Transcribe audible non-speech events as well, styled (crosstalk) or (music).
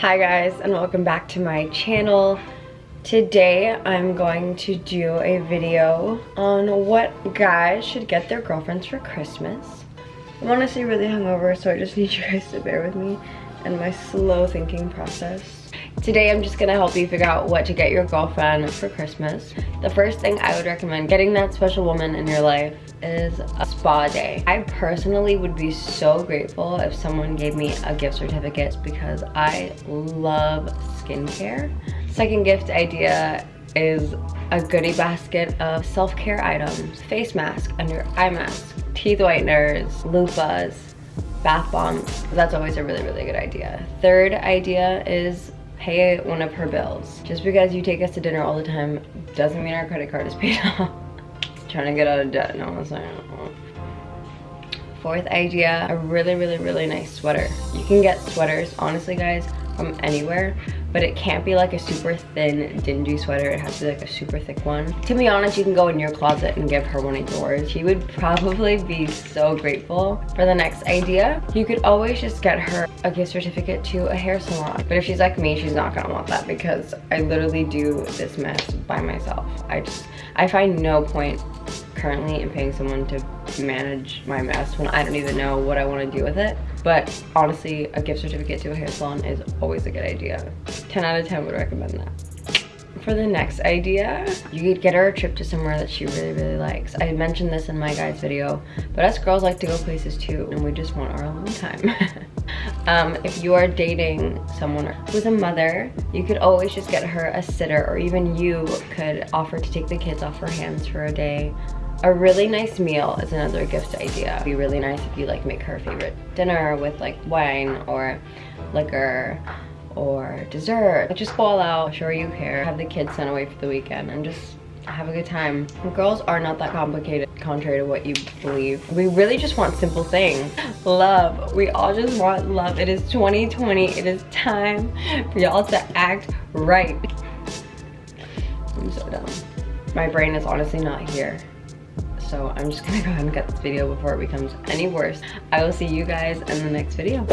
Hi guys and welcome back to my channel. Today I'm going to do a video on what guys should get their girlfriends for Christmas. I'm honestly really hungover so I just need you guys to bear with me and my slow thinking process. Today I'm just gonna help you figure out what to get your girlfriend for Christmas. The first thing I would recommend getting that special woman in your life is a spa day. I personally would be so grateful if someone gave me a gift certificate because I love skincare. Second gift idea is a goodie basket of self-care items. Face mask, under eye mask, teeth whiteners, loofahs, bath bombs. That's always a really, really good idea. Third idea is pay one of her bills. Just because you take us to dinner all the time doesn't mean our credit card is paid (laughs) off. Trying to get out of debt, no I'm saying. Fourth idea, a really, really, really nice sweater. You can get sweaters, honestly guys, from anywhere but it can't be like a super thin dingy sweater. It has to be like a super thick one. To be honest you can go in your closet and give her one of yours. She would probably be so grateful for the next idea. You could always just get her a gift certificate to a hair salon. But if she's like me she's not gonna want that because i literally do this mess by myself. I just i find no point currently in paying someone to manage my mess when I don't even know what I want to do with it. But honestly, a gift certificate to a hair salon is always a good idea. 10 out of 10 would recommend that. For the next idea, you could get her a trip to somewhere that she really, really likes. I mentioned this in my guys video, but us girls like to go places too, and we just want our alone time. (laughs) um, if you are dating someone who's a mother, you could always just get her a sitter, or even you could offer to take the kids off her hands for a day a really nice meal is another gift idea. It'd be really nice if you like make her favorite dinner with like wine or liquor or dessert. Just go all out, show you care, have the kids sent away for the weekend and just have a good time. Girls are not that complicated, contrary to what you believe. We really just want simple things. Love. We all just want love. It is 2020. It is time for y'all to act right. I'm so dumb. My brain is honestly not here so I'm just gonna go ahead and cut this video before it becomes any worse. I will see you guys in the next video.